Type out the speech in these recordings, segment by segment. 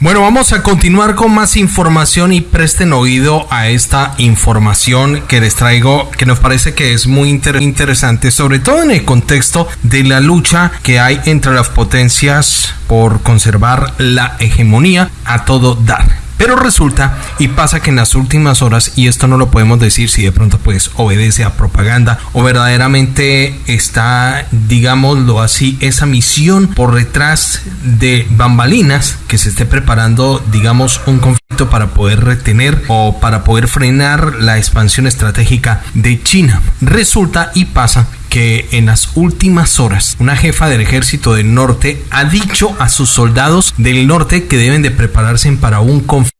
Bueno, vamos a continuar con más información y presten oído a esta información que les traigo, que nos parece que es muy interesante, sobre todo en el contexto de la lucha que hay entre las potencias por conservar la hegemonía a todo dar. Pero resulta y pasa que en las últimas horas, y esto no lo podemos decir si de pronto pues obedece a propaganda o verdaderamente está, digámoslo así, esa misión por detrás de bambalinas que se esté preparando, digamos, un conflicto para poder retener o para poder frenar la expansión estratégica de China. Resulta y pasa que en las últimas horas una jefa del ejército del norte ha dicho a sus soldados del norte que deben de prepararse para un conflicto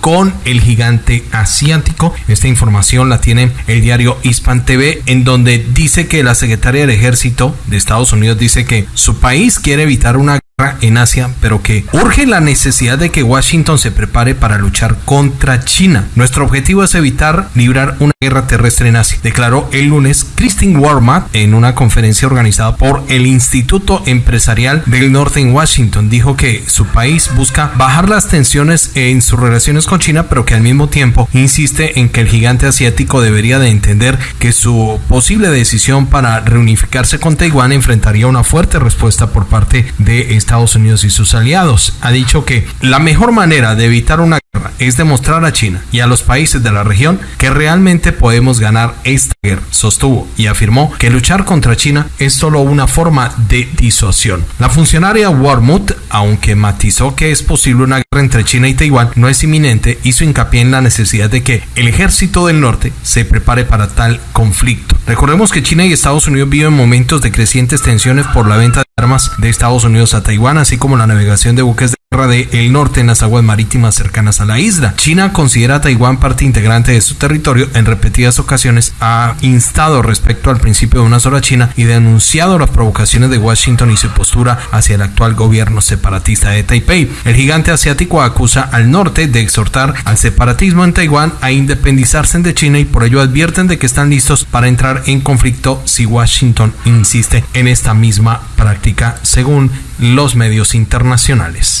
con el gigante asiático. Esta información la tiene el diario Hispan TV, en donde dice que la secretaria del ejército de Estados Unidos dice que su país quiere evitar una en Asia, pero que urge la necesidad de que Washington se prepare para luchar contra China. Nuestro objetivo es evitar librar una guerra terrestre en Asia, declaró el lunes Christine Warmat en una conferencia organizada por el Instituto Empresarial del Norte en Washington. Dijo que su país busca bajar las tensiones en sus relaciones con China, pero que al mismo tiempo insiste en que el gigante asiático debería de entender que su posible decisión para reunificarse con Taiwán enfrentaría una fuerte respuesta por parte de Estados Unidos y sus aliados. Ha dicho que la mejor manera de evitar una guerra es demostrar a China y a los países de la región que realmente podemos ganar esta guerra, sostuvo y afirmó que luchar contra China es solo una forma de disuasión. La funcionaria Warmuth, aunque matizó que es posible una guerra entre China y Taiwán, no es inminente, hizo hincapié en la necesidad de que el ejército del norte se prepare para tal conflicto. Recordemos que China y Estados Unidos viven momentos de crecientes tensiones por la venta armas de Estados Unidos a Taiwán, así como la navegación de buques de del norte en las aguas marítimas cercanas a la isla. China considera a Taiwán parte integrante de su territorio. En repetidas ocasiones ha instado respecto al principio de una sola China y denunciado las provocaciones de Washington y su postura hacia el actual gobierno separatista de Taipei. El gigante asiático acusa al norte de exhortar al separatismo en Taiwán a independizarse de China y por ello advierten de que están listos para entrar en conflicto si Washington insiste en esta misma práctica según los medios internacionales.